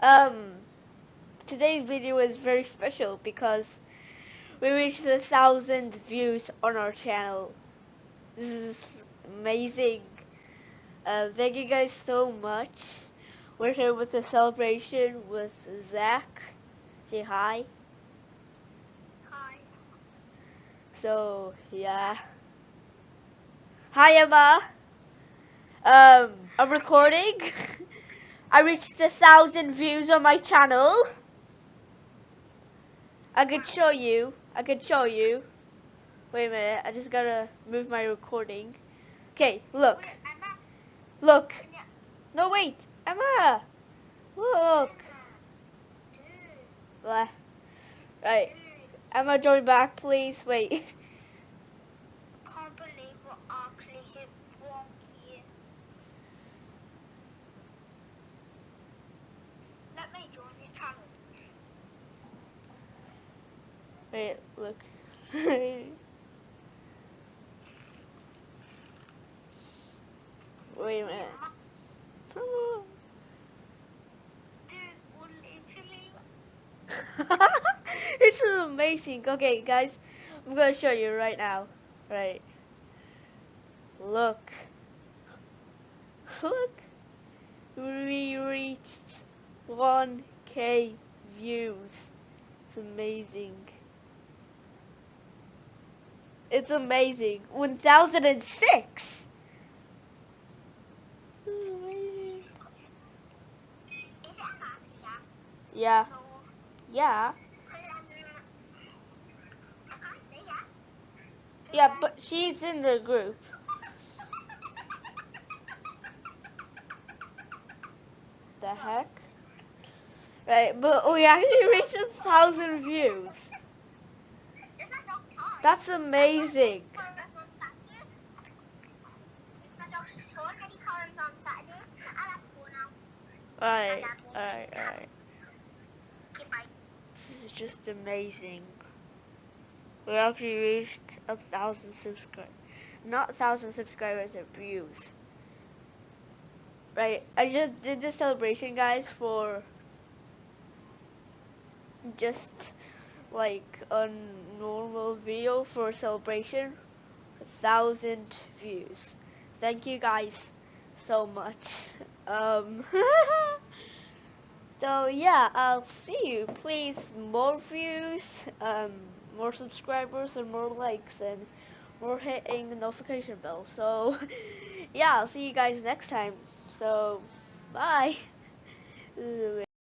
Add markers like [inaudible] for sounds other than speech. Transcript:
Um, today's video is very special because we reached a thousand views on our channel. This is amazing. Uh, thank you guys so much. We're here with the celebration with Zach. Say hi. Hi. So, yeah. Hi, Emma. Um, I'm recording. [laughs] I reached a thousand views on my channel. I could show you. I could show you. Wait a minute. I just gotta move my recording. Okay, look. Look. No, wait. Emma. Look. Right. Emma, join back, please. Wait. [laughs] Can't believe we actually hit one key. Let me join the channel. Wait, look. [laughs] Wait a minute. [laughs] This is amazing. Okay, guys, I'm gonna show you right now. Right. Look. [laughs] Look. We reached 1k views. It's amazing. It's amazing. 1006. This is amazing. Is it Emma? Yeah. Yeah. Yeah, but she's in the group. The heck? Right, but oh we actually [laughs] reached a thousand views. That's amazing. Alright, alright, alright. This is just amazing. We actually reached a thousand subscribers. Not a thousand subscribers, or views. Right, I just did the celebration, guys, for just like a normal video for celebration. A thousand views. Thank you guys so much. [laughs] Um, [laughs] so yeah, I'll see you. Please, more views, um, more subscribers, and more likes, and more hitting the notification bell. So [laughs] yeah, I'll see you guys next time. So bye.